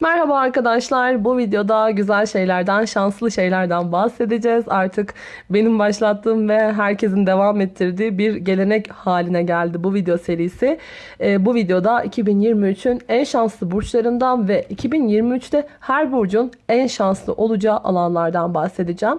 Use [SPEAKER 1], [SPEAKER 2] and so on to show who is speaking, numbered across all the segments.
[SPEAKER 1] Merhaba arkadaşlar. Bu videoda güzel şeylerden, şanslı şeylerden bahsedeceğiz. Artık benim başlattığım ve herkesin devam ettirdiği bir gelenek haline geldi bu video serisi. Ee, bu videoda 2023'ün en şanslı burçlarından ve 2023'te her burcun en şanslı olacağı alanlardan bahsedeceğim.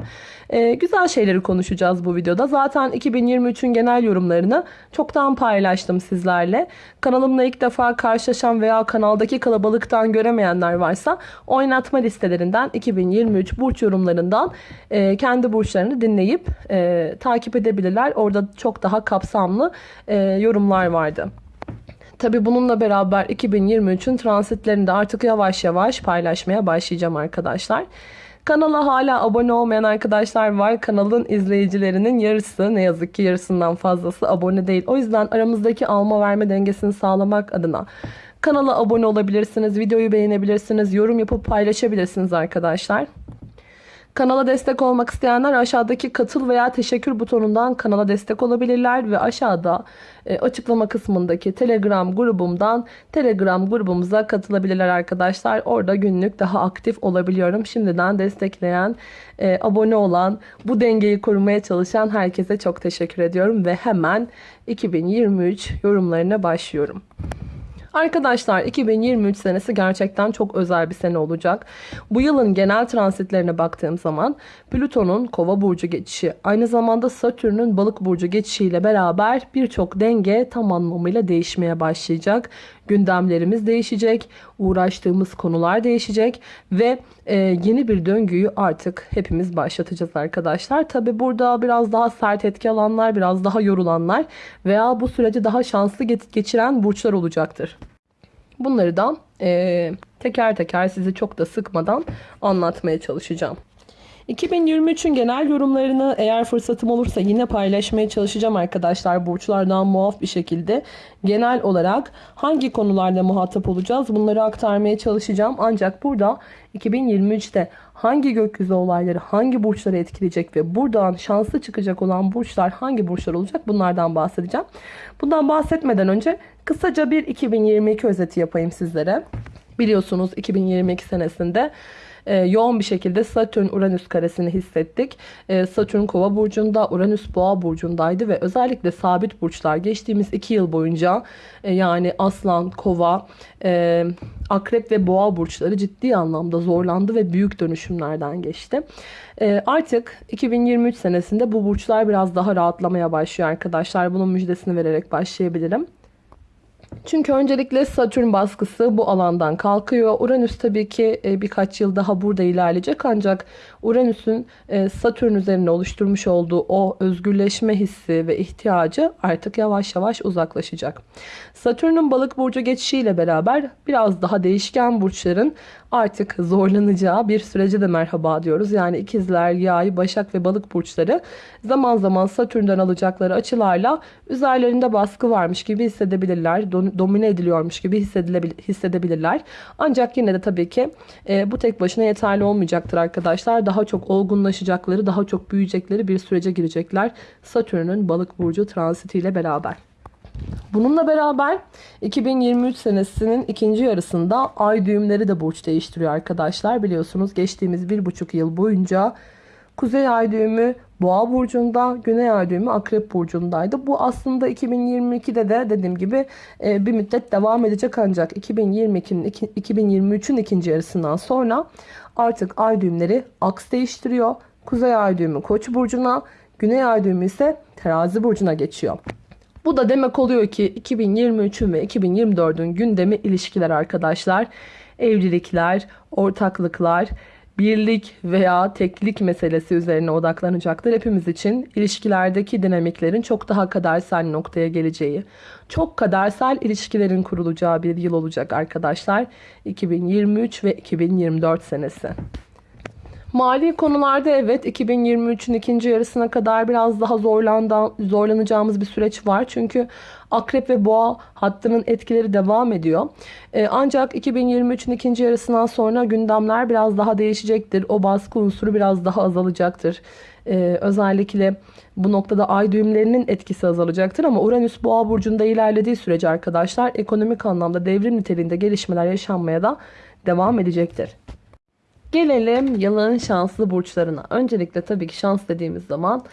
[SPEAKER 1] Ee, güzel şeyleri konuşacağız bu videoda. Zaten 2023'ün genel yorumlarını çoktan paylaştım sizlerle. Kanalımla ilk defa karşılaşan veya kanaldaki kalabalıktan göremeyenler varsa oynatma listelerinden 2023 burç yorumlarından e, kendi burçlarını dinleyip e, takip edebilirler. Orada çok daha kapsamlı e, yorumlar vardı. Tabi bununla beraber 2023'ün transitlerini de artık yavaş yavaş paylaşmaya başlayacağım arkadaşlar. Kanala hala abone olmayan arkadaşlar var. Kanalın izleyicilerinin yarısı ne yazık ki yarısından fazlası abone değil. O yüzden aramızdaki alma verme dengesini sağlamak adına kanala abone olabilirsiniz. Videoyu beğenebilirsiniz. Yorum yapıp paylaşabilirsiniz arkadaşlar. Kanala destek olmak isteyenler aşağıdaki katıl veya teşekkür butonundan kanala destek olabilirler ve aşağıda e, açıklama kısmındaki Telegram grubumdan Telegram grubumuza katılabilirler arkadaşlar. Orada günlük daha aktif olabiliyorum. Şimdiden destekleyen, e, abone olan, bu dengeyi korumaya çalışan herkese çok teşekkür ediyorum ve hemen 2023 yorumlarına başlıyorum. Arkadaşlar 2023 senesi gerçekten çok özel bir sene olacak. Bu yılın genel transitlerine baktığım zaman Plüton'un kova burcu geçişi aynı zamanda Satürn'ün balık burcu geçişiyle beraber birçok denge tam anlamıyla değişmeye başlayacak. Gündemlerimiz değişecek, uğraştığımız konular değişecek ve e, yeni bir döngüyü artık hepimiz başlatacağız arkadaşlar. Tabi burada biraz daha sert etki alanlar, biraz daha yorulanlar veya bu süreci daha şanslı geçiren burçlar olacaktır. Bunları da e, teker teker sizi çok da sıkmadan anlatmaya çalışacağım. 2023'ün genel yorumlarını eğer fırsatım olursa yine paylaşmaya çalışacağım arkadaşlar. Burçlardan muaf bir şekilde genel olarak hangi konularda muhatap olacağız bunları aktarmaya çalışacağım. Ancak burada 2023'te hangi gökyüzü olayları hangi burçları etkileyecek ve buradan şanslı çıkacak olan burçlar hangi burçlar olacak bunlardan bahsedeceğim. Bundan bahsetmeden önce kısaca bir 2022 özeti yapayım sizlere. Biliyorsunuz 2022 senesinde e, yoğun bir şekilde Satürn-Uranüs karesini hissettik. E, Satürn kova burcunda, Uranüs boğa burcundaydı ve özellikle sabit burçlar geçtiğimiz iki yıl boyunca e, yani aslan, kova, e, akrep ve boğa burçları ciddi anlamda zorlandı ve büyük dönüşümlerden geçti. E, artık 2023 senesinde bu burçlar biraz daha rahatlamaya başlıyor arkadaşlar. Bunun müjdesini vererek başlayabilirim. Çünkü öncelikle Satürn baskısı bu alandan kalkıyor. Uranüs tabii ki e, birkaç yıl daha burada ilerleyecek ancak Uranüs'ün e, Satürn üzerine oluşturmuş olduğu o özgürleşme hissi ve ihtiyacı artık yavaş yavaş uzaklaşacak. Satürn'ün balık burcu geçişiyle beraber biraz daha değişken burçların artık zorlanacağı bir sürece de merhaba diyoruz. Yani ikizler, yay, başak ve balık burçları zaman zaman Satürn'den alacakları açılarla üzerlerinde baskı varmış gibi hissedebilirler. Domine ediliyormuş gibi hissedebilirler. Ancak yine de tabii ki e, bu tek başına yeterli olmayacaktır arkadaşlar. Daha çok olgunlaşacakları, daha çok büyüyecekleri bir sürece girecekler. Satürn'ün balık burcu transitiyle beraber. Bununla beraber 2023 senesinin ikinci yarısında ay düğümleri de burç değiştiriyor arkadaşlar. Biliyorsunuz geçtiğimiz bir buçuk yıl boyunca Kuzey ay düğümü Boğa burcunda, Güney ay düğümü Akrep burcundaydı. Bu aslında 2022'de de dediğim gibi e, bir müddet devam edecek ancak 2022'nin 2023'ün ikinci yarısından sonra artık ay düğümleri aks değiştiriyor. Kuzey ay düğümü Koç burcuna, Güney ay düğümü ise Terazi burcuna geçiyor. Bu da demek oluyor ki 2023'ün ve 2024'ün gündemi ilişkiler arkadaşlar. Evlilikler, ortaklıklar, birlik veya teklik meselesi üzerine odaklanacaktır. Hepimiz için ilişkilerdeki dinamiklerin çok daha kadersel noktaya geleceği, çok kadersel ilişkilerin kurulacağı bir yıl olacak arkadaşlar. 2023 ve 2024 senesi. Mali konularda evet 2023'ün ikinci yarısına kadar biraz daha zorlanacağımız bir süreç var. Çünkü akrep ve boğa hattının etkileri devam ediyor. Ee, ancak 2023'ün ikinci yarısından sonra gündemler biraz daha değişecektir. O baskı unsuru biraz daha azalacaktır. Ee, özellikle bu noktada ay düğümlerinin etkisi azalacaktır ama Uranüs boğa burcunda ilerlediği sürece arkadaşlar ekonomik anlamda devrim niteliğinde gelişmeler yaşanmaya da devam edecektir. Gelelim yılın şanslı burçlarına. Öncelikle tabii ki şans dediğimiz zaman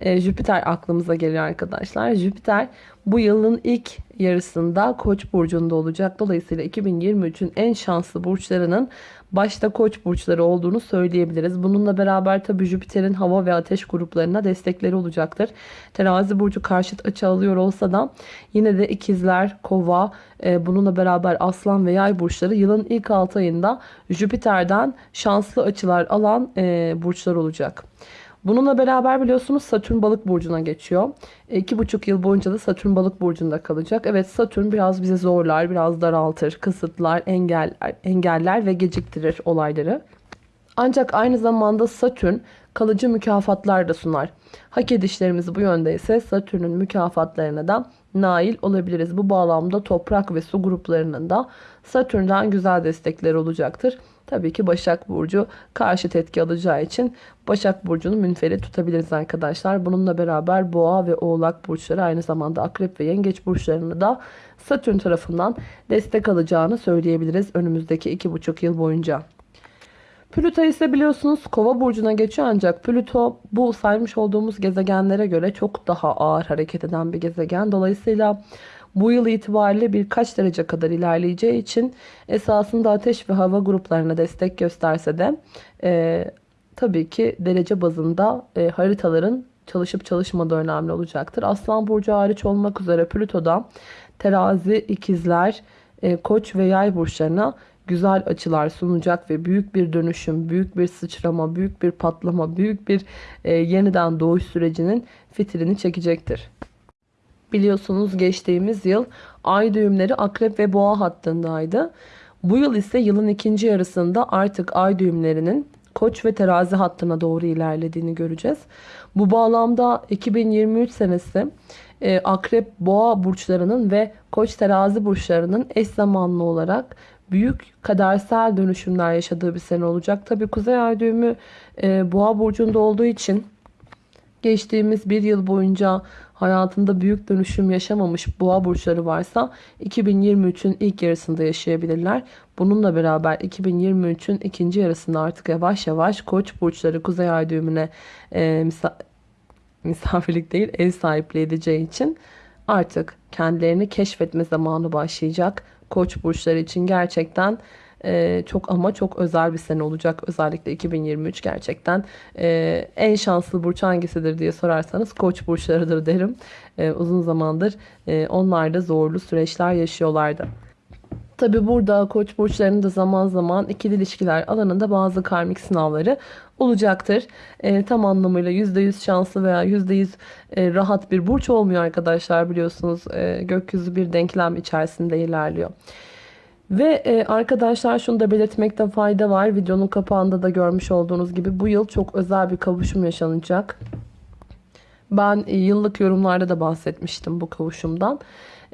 [SPEAKER 1] e, Jüpiter aklımıza geliyor arkadaşlar. Jüpiter bu yılın ilk yarısında Koç burcunda olacak. Dolayısıyla 2023'ün en şanslı burçlarının başta Koç burçları olduğunu söyleyebiliriz. Bununla beraber tabii Jüpiter'in hava ve ateş gruplarına destekleri olacaktır. Terazi burcu karşıt açı alıyor olsa da yine de ikizler, kova, e, bununla beraber aslan ve yay burçları yılın ilk 6 ayında Jüpiter'den şanslı açılar alan e, burçlar olacak. Bununla beraber biliyorsunuz Satürn balık burcuna geçiyor. E, iki buçuk yıl boyunca da Satürn balık burcunda kalacak. Evet Satürn biraz bize zorlar, biraz daraltır, kısıtlar, engeller, engeller ve geciktirir olayları. Ancak aynı zamanda Satürn kalıcı mükafatlar da sunar. Hak edişlerimiz bu yönde ise Satürn'ün mükafatlarına da nail olabiliriz. Bu bağlamda toprak ve su gruplarının da Satürn'den güzel destekleri olacaktır. Tabii ki Başak Burcu karşı etki alacağı için Başak Burcu'nu münferit tutabiliriz arkadaşlar. Bununla beraber Boğa ve Oğlak Burçları aynı zamanda Akrep ve Yengeç Burçlarını da Satürn tarafından destek alacağını söyleyebiliriz önümüzdeki 2,5 yıl boyunca. Plüto ise biliyorsunuz kova burcuna geçiyor ancak Plüto bu saymış olduğumuz gezegenlere göre çok daha ağır hareket eden bir gezegen. Dolayısıyla bu yıl itibariyle birkaç derece kadar ilerleyeceği için esasında ateş ve hava gruplarına destek gösterse de e, tabii ki derece bazında e, haritaların çalışıp çalışmadığı önemli olacaktır. Aslan burcu hariç olmak üzere Plüto'da terazi, ikizler, e, koç ve yay burçlarına güzel açılar sunacak ve büyük bir dönüşüm, büyük bir sıçrama, büyük bir patlama, büyük bir e, yeniden doğuş sürecinin fitilini çekecektir. Biliyorsunuz geçtiğimiz yıl ay düğümleri akrep ve boğa hattındaydı. Bu yıl ise yılın ikinci yarısında artık ay düğümlerinin koç ve terazi hattına doğru ilerlediğini göreceğiz. Bu bağlamda 2023 senesi e, akrep boğa burçlarının ve koç terazi burçlarının eş zamanlı olarak büyük kadersel dönüşümler yaşadığı bir sene olacak. Tabi kuzey ay düğümü e, boğa burcunda olduğu için geçtiğimiz bir yıl boyunca hayatında büyük dönüşüm yaşamamış boğa burçları varsa 2023'ün ilk yarısında yaşayabilirler. Bununla beraber 2023'ün ikinci yarısında artık yavaş yavaş koç burçları kuzey ay düğümüne e, misa misafirlik değil ev sahipliği edeceği için artık kendilerini keşfetme zamanı başlayacak. Koç burçları için gerçekten e, çok ama çok özel bir sene olacak. Özellikle 2023 gerçekten e, en şanslı burç hangisidir diye sorarsanız koç burçlarıdır derim. E, uzun zamandır e, onlar da zorlu süreçler yaşıyorlardı. Tabi burada koç burçlarının da zaman zaman ikili ilişkiler alanında bazı karmik sınavları olacaktır. E, tam anlamıyla %100 şanslı veya %100 e, rahat bir burç olmuyor arkadaşlar biliyorsunuz. E, gökyüzü bir denklem içerisinde ilerliyor. Ve e, arkadaşlar şunu da belirtmekte fayda var. Videonun kapağında da görmüş olduğunuz gibi bu yıl çok özel bir kavuşum yaşanacak. Ben e, yıllık yorumlarda da bahsetmiştim bu kavuşumdan.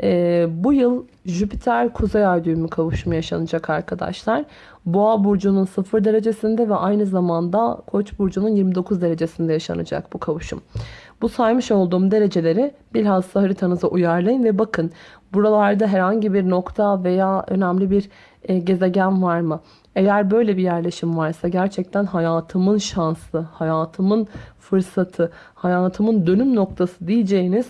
[SPEAKER 1] E, bu yıl Jüpiter Kuzey Ay düğümü kavuşumu yaşanacak arkadaşlar. Boğa burcunun 0 derecesinde ve aynı zamanda Koç burcunun 29 derecesinde yaşanacak bu kavuşum. Bu saymış olduğum dereceleri bilhassa haritanıza uyarlayın ve bakın buralarda herhangi bir nokta veya önemli bir e, gezegen var mı? Eğer böyle bir yerleşim varsa gerçekten hayatımın şansı, hayatımın fırsatı, hayatımın dönüm noktası diyeceğiniz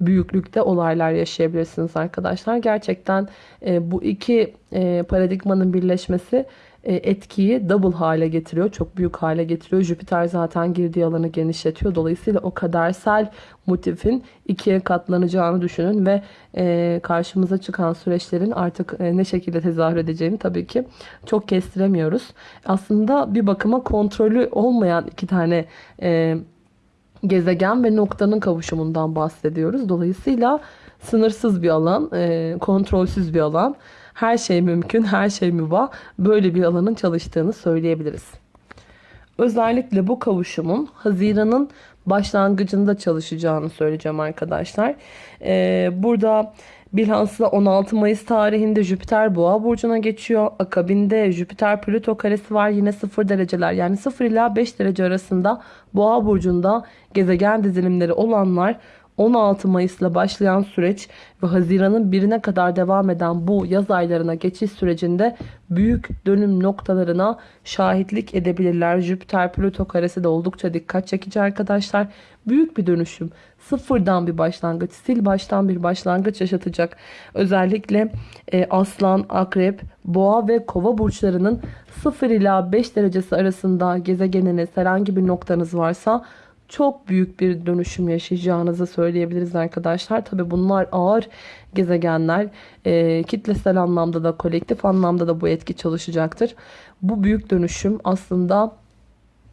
[SPEAKER 1] büyüklükte olaylar yaşayabilirsiniz arkadaşlar. Gerçekten e, bu iki e, paradigmanın birleşmesi etkiyi double hale getiriyor. Çok büyük hale getiriyor. Jüpiter zaten girdiği alanı genişletiyor. Dolayısıyla o kadersel motifin ikiye katlanacağını düşünün ve e, karşımıza çıkan süreçlerin artık e, ne şekilde tezahür edeceğini tabii ki çok kestiremiyoruz. Aslında bir bakıma kontrolü olmayan iki tane gezegen ve noktanın kavuşumundan bahsediyoruz. Dolayısıyla sınırsız bir alan, kontrolsüz bir alan her şey mümkün, her şey mübah. Böyle bir alanın çalıştığını söyleyebiliriz. Özellikle bu kavuşumun Haziran'ın başlangıcında çalışacağını söyleyeceğim arkadaşlar. Ee, burada bilhassa 16 Mayıs tarihinde Jüpiter Boğa burcuna geçiyor. Akabinde Jüpiter Plüto karesi var yine 0 dereceler yani 0 ila 5 derece arasında Boğa burcunda gezegen dizilimleri olanlar 16 Mayıs'la başlayan süreç ve Haziran'ın birine kadar devam eden bu yaz aylarına geçiş sürecinde büyük dönüm noktalarına şahitlik edebilirler. Jüpiter Plüto karesi de oldukça dikkat çekici arkadaşlar. Büyük bir dönüşüm. Sıfırdan bir başlangıç, sil baştan bir başlangıç yaşatacak. Özellikle e, Aslan, Akrep, Boğa ve Kova burçlarının 0 ila 5 derecesi arasında gezegeniniz herhangi bir noktanız varsa çok büyük bir dönüşüm yaşayacağınızı söyleyebiliriz arkadaşlar. Tabi bunlar ağır gezegenler. E, kitlesel anlamda da kolektif anlamda da bu etki çalışacaktır. Bu büyük dönüşüm aslında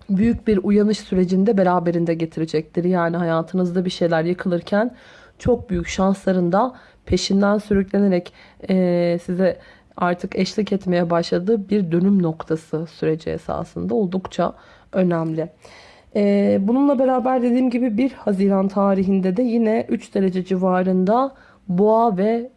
[SPEAKER 1] büyük bir uyanış sürecinde beraberinde getirecektir. Yani hayatınızda bir şeyler yıkılırken çok büyük şansların da peşinden sürüklenerek e, size artık eşlik etmeye başladığı bir dönüm noktası süreci esasında oldukça önemli. Ee, bununla beraber dediğim gibi 1 Haziran tarihinde de yine 3 derece civarında Boğa ve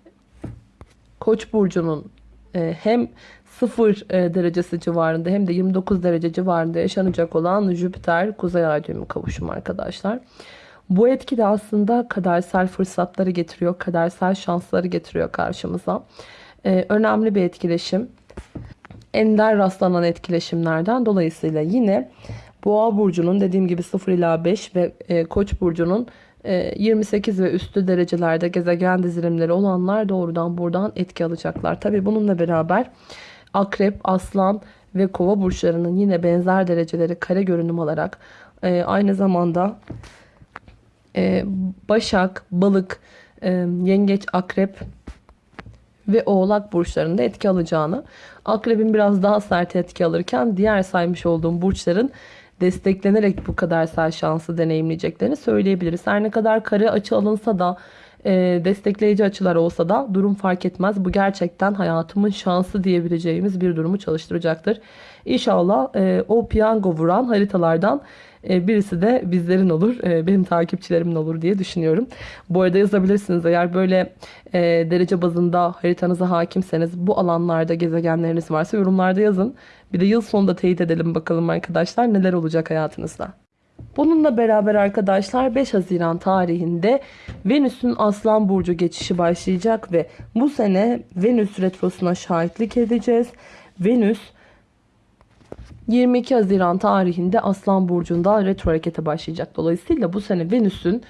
[SPEAKER 1] Koç burcunun e, hem 0 e, derecesi civarında hem de 29 derece civarında yaşanacak olan Jüpiter Kuzey Ay düğümü kavuşumu arkadaşlar. Bu etki de aslında kadersel fırsatları getiriyor, kadersel şansları getiriyor karşımıza. Ee, önemli bir etkileşim. Ender rastlanan etkileşimlerden dolayısıyla yine Boğa burcunun dediğim gibi 0 ila 5 ve e, Koç burcunun e, 28 ve üstü derecelerde gezegen dizilimleri olanlar doğrudan buradan etki alacaklar. Tabi bununla beraber Akrep, Aslan ve Kova burçlarının yine benzer dereceleri kare görünüm alarak e, aynı zamanda e, Başak, Balık, e, Yengeç, Akrep ve Oğlak burçlarında etki alacağını, Akrebin biraz daha sert etki alırken diğer saymış olduğum burçların desteklenerek bu kadar sert şansı deneyimleyeceklerini söyleyebiliriz. Her ne kadar kare açı alınsa da e, destekleyici açılar olsa da durum fark etmez. Bu gerçekten hayatımın şansı diyebileceğimiz bir durumu çalıştıracaktır. İnşallah e, o piyango vuran haritalardan birisi de bizlerin olur. E, benim takipçilerimin olur diye düşünüyorum. Bu arada yazabilirsiniz eğer böyle e, derece bazında haritanıza hakimseniz bu alanlarda gezegenleriniz varsa yorumlarda yazın. Bir de yıl sonunda teyit edelim bakalım arkadaşlar neler olacak hayatınızda. Bununla beraber arkadaşlar 5 Haziran tarihinde Venüs'ün Aslan Burcu geçişi başlayacak ve bu sene Venüs Retrosu'na şahitlik edeceğiz. Venüs 22 Haziran tarihinde Aslan Burcu'nda retro harekete başlayacak. Dolayısıyla bu sene Venüs'ün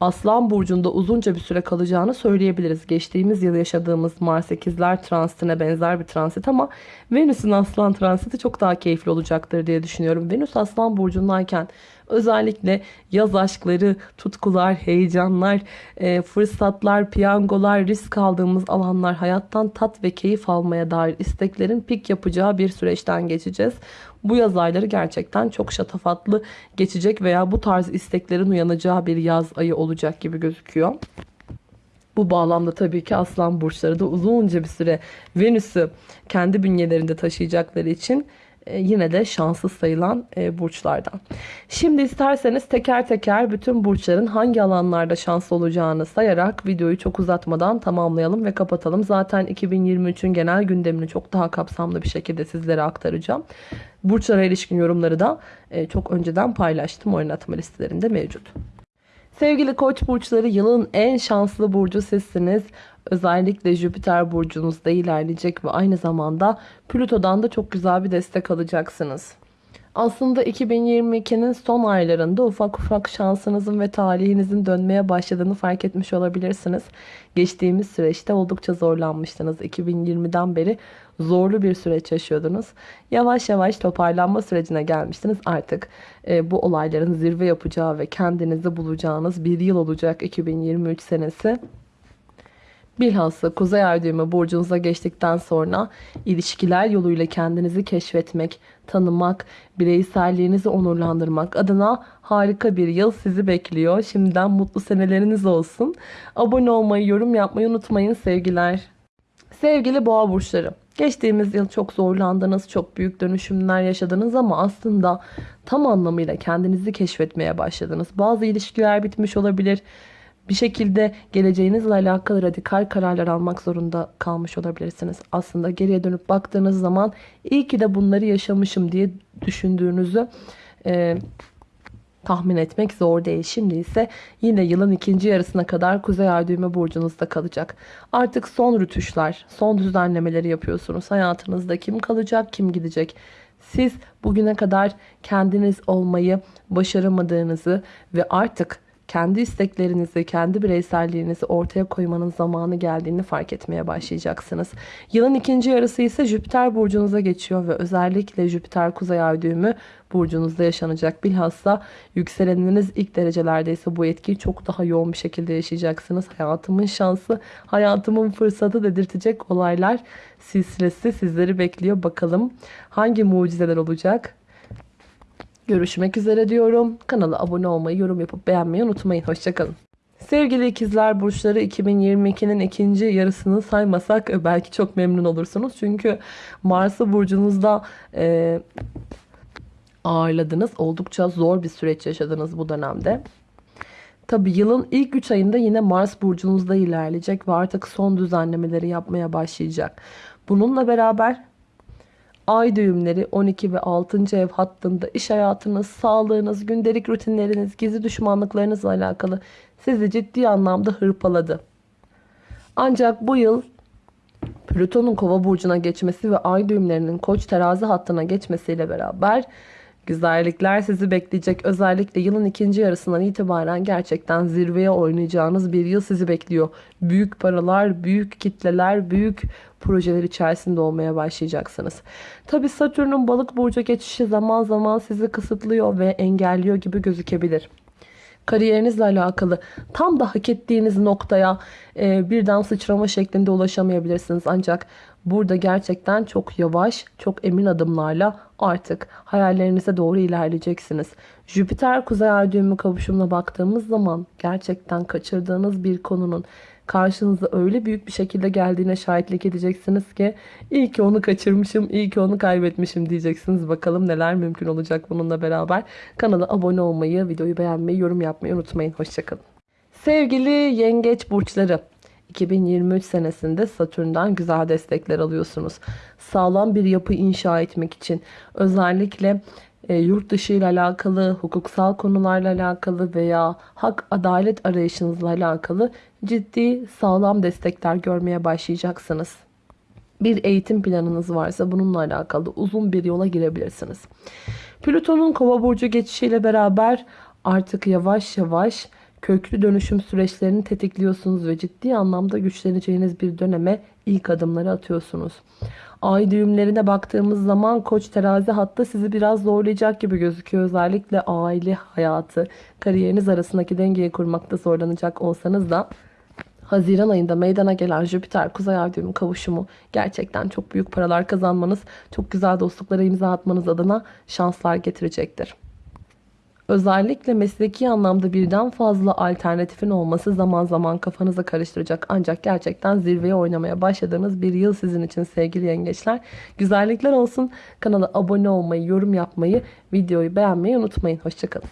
[SPEAKER 1] Aslan Burcu'nda uzunca bir süre kalacağını söyleyebiliriz. Geçtiğimiz yıl yaşadığımız Mars 8'ler transitine benzer bir transit ama Venüs'ün Aslan transiti çok daha keyifli olacaktır diye düşünüyorum. Venüs Aslan Burcu'ndayken özellikle yaz aşkları, tutkular, heyecanlar, e, fırsatlar, piyangolar, risk aldığımız alanlar, hayattan tat ve keyif almaya dair isteklerin pik yapacağı bir süreçten geçeceğiz. Bu yaz ayları gerçekten çok şatafatlı geçecek veya bu tarz isteklerin uyanacağı bir yaz ayı olacak gibi gözüküyor. Bu bağlamda tabii ki aslan burçları da uzunca bir süre Venüs'ü kendi bünyelerinde taşıyacakları için yine de şanssız sayılan e, burçlardan. Şimdi isterseniz teker teker bütün burçların hangi alanlarda şanslı olacağını sayarak videoyu çok uzatmadan tamamlayalım ve kapatalım. Zaten 2023'ün genel gündemini çok daha kapsamlı bir şekilde sizlere aktaracağım. Burçlara ilişkin yorumları da e, çok önceden paylaştım. Oynatma listelerinde mevcut. Sevgili koç burçları yılın en şanslı burcu sizsiniz. Özellikle Jüpiter burcunuzda ilerleyecek ve aynı zamanda Plüto'dan da çok güzel bir destek alacaksınız. Aslında 2022'nin son aylarında ufak ufak şansınızın ve talihinizin dönmeye başladığını fark etmiş olabilirsiniz. Geçtiğimiz süreçte oldukça zorlanmıştınız. 2020'den beri zorlu bir süreç yaşıyordunuz. Yavaş yavaş toparlanma sürecine gelmiştiniz. Artık e, bu olayların zirve yapacağı ve kendinizi bulacağınız bir yıl olacak 2023 senesi. Bilhassa Kuzey Ay düğümü burcunuza geçtikten sonra ilişkiler yoluyla kendinizi keşfetmek, tanımak, bireyselliğinizi onurlandırmak adına harika bir yıl sizi bekliyor. Şimdiden mutlu seneleriniz olsun. Abone olmayı, yorum yapmayı unutmayın sevgiler. Sevgili boğa burçları. Geçtiğimiz yıl çok zorlandınız, çok büyük dönüşümler yaşadınız ama aslında tam anlamıyla kendinizi keşfetmeye başladınız. Bazı ilişkiler bitmiş olabilir bir şekilde geleceğinizle alakalı radikal kararlar almak zorunda kalmış olabilirsiniz. Aslında geriye dönüp baktığınız zaman iyi ki de bunları yaşamışım diye düşündüğünüzü e, tahmin etmek zor değil. Şimdi ise yine yılın ikinci yarısına kadar Kuzey Ay düğme burcunuzda kalacak. Artık son rütuşlar, son düzenlemeleri yapıyorsunuz. Hayatınızda kim kalacak, kim gidecek? Siz bugüne kadar kendiniz olmayı başaramadığınızı ve artık kendi isteklerinizi, kendi bireyselliğinizi ortaya koymanın zamanı geldiğini fark etmeye başlayacaksınız. Yılın ikinci yarısı ise Jüpiter burcunuza geçiyor ve özellikle Jüpiter kuzey ay düğümü burcunuzda yaşanacak. Bilhassa yükseleniniz ilk derecelerdeyse bu etkiyi çok daha yoğun bir şekilde yaşayacaksınız. Hayatımın şansı, hayatımın fırsatı dedirtecek olaylar silsilesi sizleri bekliyor. Bakalım hangi mucizeler olacak? Görüşmek üzere diyorum. Kanala abone olmayı, yorum yapıp beğenmeyi unutmayın. Hoşçakalın. Sevgili ikizler burçları 2022'nin ikinci yarısını saymasak e, belki çok memnun olursunuz. Çünkü Mars'ı burcunuzda e, ağırladınız. Oldukça zor bir süreç yaşadınız bu dönemde. Tabi yılın ilk 3 ayında yine Mars burcunuzda ilerleyecek ve artık son düzenlemeleri yapmaya başlayacak. Bununla beraber ay düğümleri 12 ve 6. ev hattında iş hayatınız, sağlığınız, gündelik rutinleriniz, gizli düşmanlıklarınızla alakalı sizi ciddi anlamda hırpaladı. Ancak bu yıl Plüton'un kova burcuna geçmesi ve ay düğümlerinin koç terazi hattına geçmesiyle beraber güzellikler sizi bekleyecek. Özellikle yılın ikinci yarısından itibaren gerçekten zirveye oynayacağınız bir yıl sizi bekliyor. Büyük paralar, büyük kitleler, büyük projeler içerisinde olmaya başlayacaksınız. Tabi Satürn'ün balık burcu geçişi zaman zaman sizi kısıtlıyor ve engelliyor gibi gözükebilir kariyerinizle alakalı tam da hak ettiğiniz noktaya e, birden sıçrama şeklinde ulaşamayabilirsiniz. Ancak burada gerçekten çok yavaş, çok emin adımlarla artık hayallerinize doğru ilerleyeceksiniz. Jüpiter kuzey ay düğümü kavuşumuna baktığımız zaman gerçekten kaçırdığınız bir konunun karşınıza öyle büyük bir şekilde geldiğine şahitlik edeceksiniz ki iyi ki onu kaçırmışım, iyi ki onu kaybetmişim diyeceksiniz. Bakalım neler mümkün olacak bununla beraber. Kanala abone olmayı, videoyu beğenmeyi, yorum yapmayı unutmayın. Hoşçakalın. Sevgili yengeç burçları. 2023 senesinde Satürn'den güzel destekler alıyorsunuz. Sağlam bir yapı inşa etmek için özellikle e, yurt dışı ile alakalı, hukuksal konularla alakalı veya hak adalet arayışınızla alakalı ciddi sağlam destekler görmeye başlayacaksınız. Bir eğitim planınız varsa bununla alakalı uzun bir yola girebilirsiniz. Plüton'un kova burcu geçişiyle beraber artık yavaş yavaş köklü dönüşüm süreçlerini tetikliyorsunuz ve ciddi anlamda güçleneceğiniz bir döneme ilk adımları atıyorsunuz. Ay düğümlerine baktığımız zaman koç terazi hatta sizi biraz zorlayacak gibi gözüküyor. Özellikle aile hayatı, kariyeriniz arasındaki dengeyi kurmakta zorlanacak olsanız da Haziran ayında meydana gelen Jüpiter Kuzey Ay düğümü kavuşumu gerçekten çok büyük paralar kazanmanız, çok güzel dostluklara imza atmanız adına şanslar getirecektir. Özellikle mesleki anlamda birden fazla alternatifin olması zaman zaman kafanızı karıştıracak. Ancak gerçekten zirveye oynamaya başladığınız bir yıl sizin için sevgili yengeçler. Güzellikler olsun. Kanala abone olmayı, yorum yapmayı, videoyu beğenmeyi unutmayın. Hoşçakalın.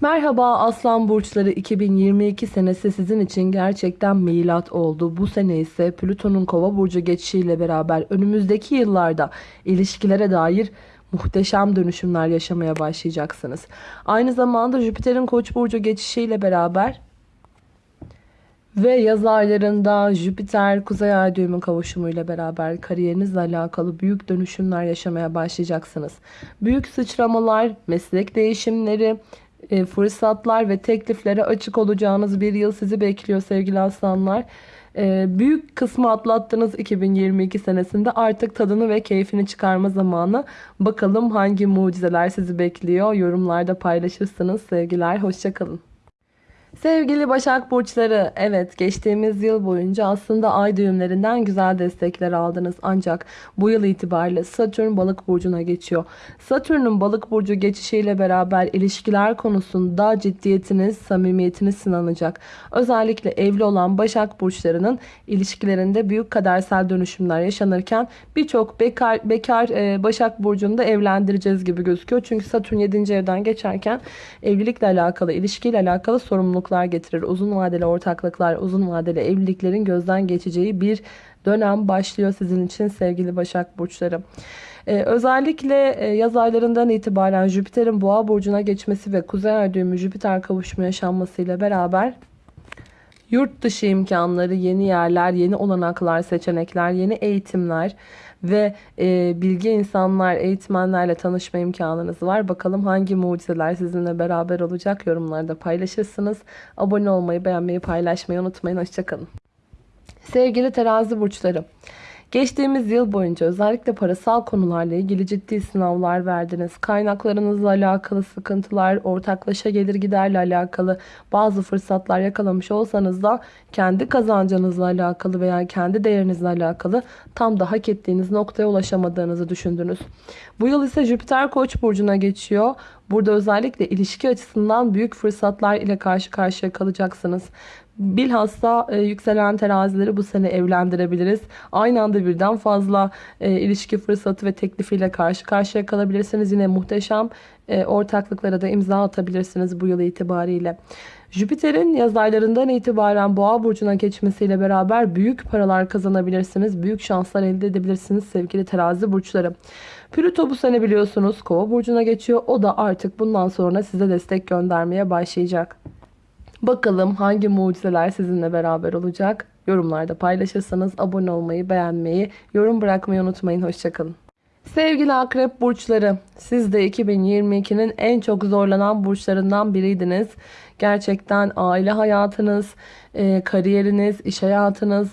[SPEAKER 1] Merhaba Aslan Burçları 2022 senesi sizin için gerçekten milat oldu. Bu sene ise Plüton'un kova burcu geçişiyle beraber önümüzdeki yıllarda ilişkilere dair muhteşem dönüşümler yaşamaya başlayacaksınız. Aynı zamanda Jüpiter'in Koç burcu geçişiyle beraber ve yaz aylarında Jüpiter Kuzey Ay düğümü kavuşumuyla beraber kariyerinizle alakalı büyük dönüşümler yaşamaya başlayacaksınız. Büyük sıçramalar, meslek değişimleri, e, fırsatlar ve tekliflere açık olacağınız bir yıl sizi bekliyor sevgili aslanlar. Ee, büyük kısmı atlattınız 2022 senesinde. Artık tadını ve keyfini çıkarma zamanı. Bakalım hangi mucizeler sizi bekliyor. Yorumlarda paylaşırsınız. Sevgiler, hoşçakalın. Sevgili Başak Burçları, evet geçtiğimiz yıl boyunca aslında ay düğümlerinden güzel destekler aldınız. Ancak bu yıl itibariyle Satürn balık burcuna geçiyor. Satürn'ün balık burcu geçişiyle beraber ilişkiler konusunda ciddiyetiniz, samimiyetiniz sınanacak. Özellikle evli olan Başak Burçlarının ilişkilerinde büyük kadersel dönüşümler yaşanırken birçok bekar, bekar e, Başak Burcu'nu da evlendireceğiz gibi gözüküyor. Çünkü Satürn 7. evden geçerken evlilikle alakalı, ilişkiyle alakalı sorumluluk mutluluklar getirir. Uzun vadeli ortaklıklar, uzun vadeli evliliklerin gözden geçeceği bir dönem başlıyor sizin için sevgili Başak Burçları. Ee, özellikle e, yaz aylarından itibaren Jüpiter'in boğa burcuna geçmesi ve kuzey ay düğümü Jüpiter kavuşma yaşanmasıyla beraber yurt dışı imkanları, yeni yerler, yeni olanaklar, seçenekler, yeni eğitimler ve e, bilgi insanlar, eğitmenlerle tanışma imkanınız var. Bakalım hangi mucizeler sizinle beraber olacak yorumlarda paylaşırsınız. Abone olmayı, beğenmeyi, paylaşmayı unutmayın. Hoşçakalın. Sevgili terazi burçları. Geçtiğimiz yıl boyunca özellikle parasal konularla ilgili ciddi sınavlar verdiniz. Kaynaklarınızla alakalı sıkıntılar, ortaklaşa gelir giderle alakalı bazı fırsatlar yakalamış olsanız da kendi kazancınızla alakalı veya kendi değerinizle alakalı tam da hak ettiğiniz noktaya ulaşamadığınızı düşündünüz. Bu yıl ise Jüpiter Koç burcuna geçiyor. Burada özellikle ilişki açısından büyük fırsatlar ile karşı karşıya kalacaksınız. Bilhassa e, yükselen terazileri bu sene evlendirebiliriz. Aynı anda birden fazla e, ilişki fırsatı ve teklifiyle karşı karşıya kalabilirsiniz. Yine muhteşem e, ortaklıklara da imza atabilirsiniz bu yıl itibariyle. Jüpiter'in yaz aylarından itibaren boğa burcuna geçmesiyle beraber büyük paralar kazanabilirsiniz. Büyük şanslar elde edebilirsiniz sevgili terazi burçları. Plüto bu sene biliyorsunuz kova burcuna geçiyor. O da artık bundan sonra size destek göndermeye başlayacak. Bakalım hangi mucizeler sizinle beraber olacak? Yorumlarda paylaşırsanız abone olmayı, beğenmeyi, yorum bırakmayı unutmayın. Hoşçakalın. Sevgili akrep burçları, siz de 2022'nin en çok zorlanan burçlarından biriydiniz. Gerçekten aile hayatınız, e, kariyeriniz, iş hayatınız,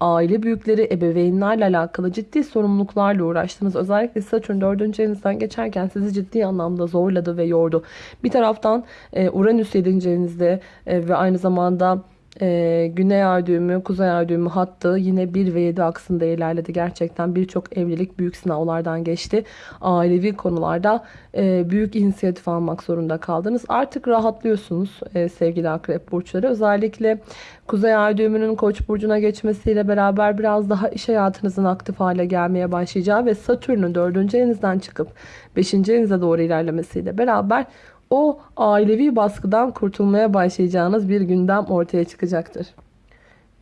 [SPEAKER 1] aile büyükleri, ebeveynlerle alakalı ciddi sorumluluklarla uğraştınız. Özellikle Satürn 4. evinizden geçerken sizi ciddi anlamda zorladı ve yordu. Bir taraftan e, Uranüs 7. evinizde e, ve aynı zamanda e, Güney Ay düğümü, Kuzey Ay düğümü hattı yine 1 ve 7 aksında ilerledi. Gerçekten birçok evlilik büyük sınavlardan geçti. Ailevi konularda e, büyük inisiyatif almak zorunda kaldınız. Artık rahatlıyorsunuz e, sevgili akrep burçları. Özellikle Kuzey Ay düğümünün Koç burcuna geçmesiyle beraber biraz daha iş hayatınızın aktif hale gelmeye başlayacağı ve Satürn'ün 4. evinizden çıkıp 5. evinize doğru ilerlemesiyle beraber o ailevi baskıdan kurtulmaya başlayacağınız bir gündem ortaya çıkacaktır.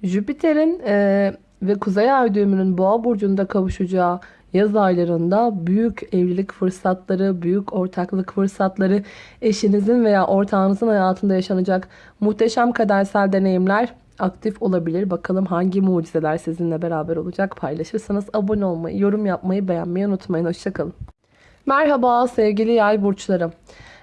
[SPEAKER 1] Jüpiter'in e, ve Kuzey Ay düğümünün Boğa burcunda kavuşacağı yaz aylarında büyük evlilik fırsatları, büyük ortaklık fırsatları, eşinizin veya ortağınızın hayatında yaşanacak muhteşem kadersel deneyimler aktif olabilir. Bakalım hangi mucizeler sizinle beraber olacak paylaşırsanız abone olmayı, yorum yapmayı, beğenmeyi unutmayın. Hoşçakalın. Merhaba sevgili yay burçlarım.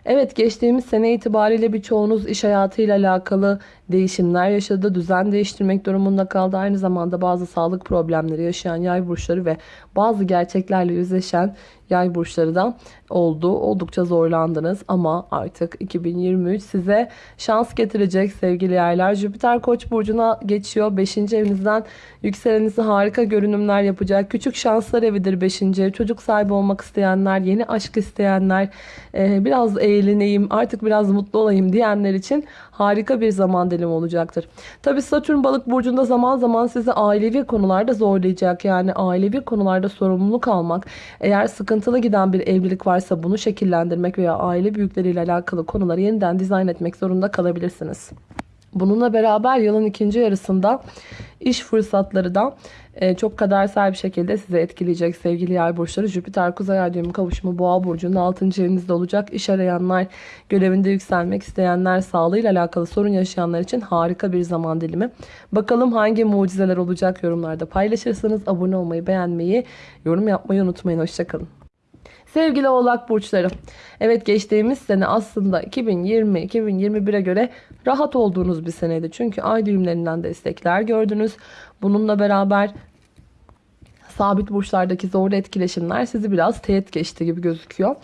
[SPEAKER 1] Evet geçtiğimiz sene itibariyle birçoğunuz iş hayatıyla alakalı değişimler yaşadı. Düzen değiştirmek durumunda kaldı. Aynı zamanda bazı sağlık problemleri yaşayan yay burçları ve bazı gerçeklerle yüzleşen yay burçları da oldu. Oldukça zorlandınız ama artık 2023 size şans getirecek sevgili yaylar. Jüpiter Koç burcuna geçiyor. 5. evinizden yükselenizi harika görünümler yapacak. Küçük şanslar evidir 5. ev. Çocuk sahibi olmak isteyenler, yeni aşk isteyenler, biraz eğleneyim, artık biraz mutlu olayım diyenler için harika bir zaman dilimi olacaktır. Tabi Satürn balık burcunda zaman zaman sizi ailevi konularda zorlayacak. Yani ailevi konularda sorumluluk almak. Eğer sıkıntılı giden bir evlilik varsa bunu şekillendirmek veya aile büyükleriyle alakalı konuları yeniden dizayn etmek zorunda kalabilirsiniz. Bununla beraber yılın ikinci yarısında iş fırsatları da e, çok kadersel bir şekilde size etkileyecek sevgili yay burçları. Jüpiter Kuzey Ay kavuşumu boğa burcunun 6. evinizde olacak. İş arayanlar, görevinde yükselmek isteyenler, sağlığıyla alakalı sorun yaşayanlar için harika bir zaman dilimi. Bakalım hangi mucizeler olacak yorumlarda paylaşırsanız abone olmayı, beğenmeyi, yorum yapmayı unutmayın. Hoşçakalın. Sevgili oğlak burçları. Evet geçtiğimiz sene aslında 2020-2021'e göre rahat olduğunuz bir seneydi. Çünkü ay düğümlerinden destekler gördünüz. Bununla beraber sabit burçlardaki zorlu etkileşimler sizi biraz teğet geçti gibi gözüküyor.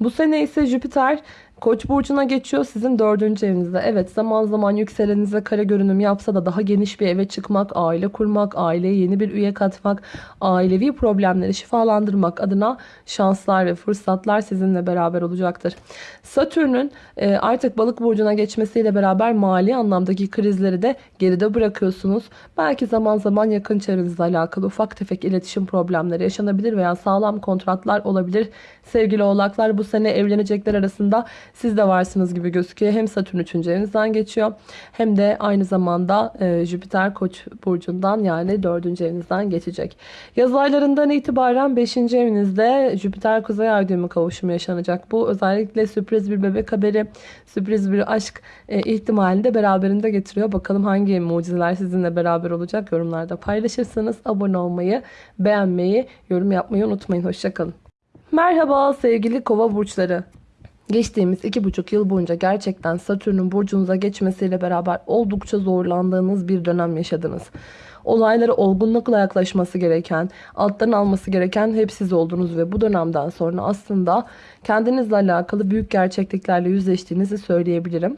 [SPEAKER 1] Bu sene ise Jüpiter Koç burcuna geçiyor sizin dördüncü evinizde. Evet zaman zaman yükselenize kare görünüm yapsa da daha geniş bir eve çıkmak, aile kurmak, aileye yeni bir üye katmak, ailevi problemleri şifalandırmak adına şanslar ve fırsatlar sizinle beraber olacaktır. Satürn'ün e, artık balık burcuna geçmesiyle beraber mali anlamdaki krizleri de geride bırakıyorsunuz. Belki zaman zaman yakın çevrenizle alakalı ufak tefek iletişim problemleri yaşanabilir veya sağlam kontratlar olabilir. Sevgili oğlaklar bu sene evlenecekler arasında siz de varsınız gibi gözüküyor. Hem Satürn 3. evinizden geçiyor hem de aynı zamanda e, Jüpiter Koç burcundan yani 4. evinizden geçecek. Yaz aylarından itibaren 5. evinizde Jüpiter Kuzey Ay düğümü kavuşumu yaşanacak. Bu özellikle sürpriz bir bebek haberi, sürpriz bir aşk e, ihtimalini de beraberinde getiriyor. Bakalım hangi mucizeler sizinle beraber olacak yorumlarda paylaşırsanız abone olmayı, beğenmeyi, yorum yapmayı unutmayın. Hoşçakalın. Merhaba sevgili kova burçları. Geçtiğimiz iki buçuk yıl boyunca gerçekten Satürn'ün burcunuza geçmesiyle beraber oldukça zorlandığınız bir dönem yaşadınız. Olaylara olgunlukla yaklaşması gereken, alttan alması gereken hep siz oldunuz ve bu dönemden sonra aslında kendinizle alakalı büyük gerçekliklerle yüzleştiğinizi söyleyebilirim.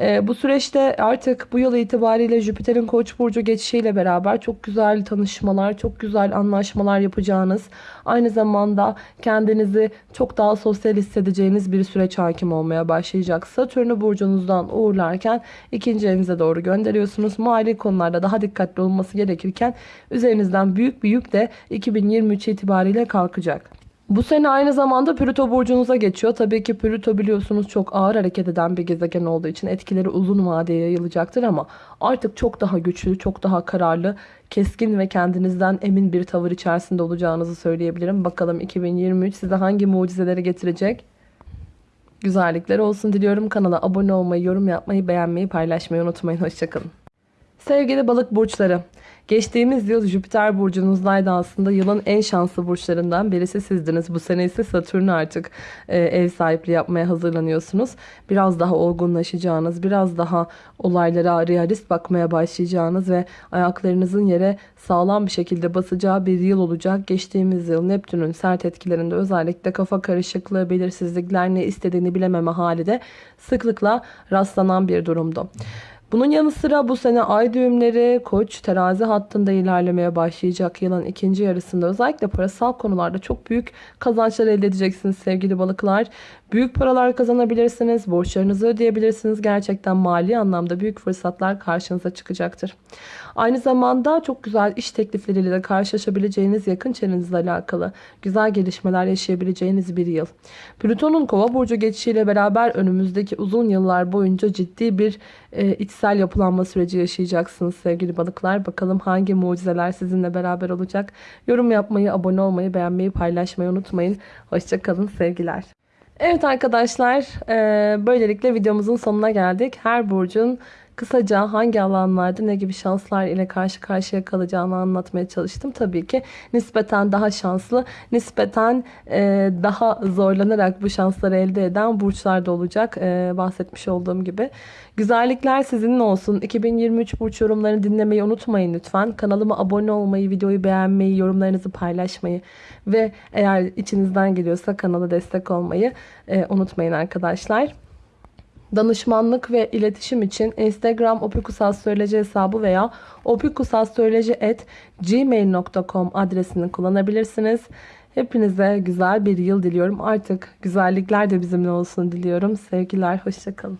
[SPEAKER 1] Ee, bu süreçte artık bu yıl itibariyle Jüpiter'in Koç burcu geçişiyle beraber çok güzel tanışmalar, çok güzel anlaşmalar yapacağınız, aynı zamanda kendinizi çok daha sosyal hissedeceğiniz bir süreç hakim olmaya başlayacak. Satürn'ü burcunuzdan uğurlarken ikinci evinize doğru gönderiyorsunuz. Mali konularda daha dikkatli olması gerekirken üzerinizden büyük bir yük de 2023 itibariyle kalkacak. Bu sene aynı zamanda Plüto burcunuza geçiyor. Tabii ki Plüto biliyorsunuz çok ağır hareket eden bir gezegen olduğu için etkileri uzun vadeye yayılacaktır ama artık çok daha güçlü, çok daha kararlı, keskin ve kendinizden emin bir tavır içerisinde olacağınızı söyleyebilirim. Bakalım 2023 size hangi mucizeleri getirecek? Güzellikler olsun diliyorum. Kanala abone olmayı, yorum yapmayı, beğenmeyi, paylaşmayı unutmayın. Hoşçakalın. Sevgili balık burçları, geçtiğimiz yıl Jüpiter burcunuzdaydı aslında yılın en şanslı burçlarından birisi sizdiniz. Bu sene ise Satürn artık e, ev sahipliği yapmaya hazırlanıyorsunuz. Biraz daha olgunlaşacağınız, biraz daha olaylara realist bakmaya başlayacağınız ve ayaklarınızın yere sağlam bir şekilde basacağı bir yıl olacak. Geçtiğimiz yıl Neptün'ün sert etkilerinde özellikle kafa karışıklığı, belirsizlikler ne istediğini bilememe hali de sıklıkla rastlanan bir durumdu. Bunun yanı sıra bu sene ay düğümleri koç terazi hattında ilerlemeye başlayacak yılın ikinci yarısında özellikle parasal konularda çok büyük kazançlar elde edeceksiniz sevgili balıklar. Büyük paralar kazanabilirsiniz, borçlarınızı ödeyebilirsiniz. Gerçekten mali anlamda büyük fırsatlar karşınıza çıkacaktır. Aynı zamanda çok güzel iş teklifleriyle de karşılaşabileceğiniz yakın çevrenizle alakalı güzel gelişmeler yaşayabileceğiniz bir yıl. Plüton'un kova burcu geçişiyle beraber önümüzdeki uzun yıllar boyunca ciddi bir e, içsel yapılanma süreci yaşayacaksınız sevgili balıklar. Bakalım hangi mucizeler sizinle beraber olacak. Yorum yapmayı, abone olmayı, beğenmeyi, paylaşmayı unutmayın. Hoşçakalın sevgiler. Evet arkadaşlar e, böylelikle videomuzun sonuna geldik. Her burcun kısaca hangi alanlarda ne gibi şanslar ile karşı karşıya kalacağını anlatmaya çalıştım. Tabii ki nispeten daha şanslı, nispeten e, daha zorlanarak bu şansları elde eden burçlar da olacak. E, bahsetmiş olduğum gibi. Güzellikler sizinle olsun. 2023 burç yorumlarını dinlemeyi unutmayın lütfen. Kanalıma abone olmayı, videoyu beğenmeyi, yorumlarınızı paylaşmayı ve eğer içinizden geliyorsa kanala destek olmayı e, unutmayın arkadaşlar. Danışmanlık ve iletişim için Instagram opikusastroloji hesabı veya opikusastroloji.gmail.com adresini kullanabilirsiniz. Hepinize güzel bir yıl diliyorum. Artık güzellikler de bizimle olsun diliyorum. Sevgiler, hoşçakalın.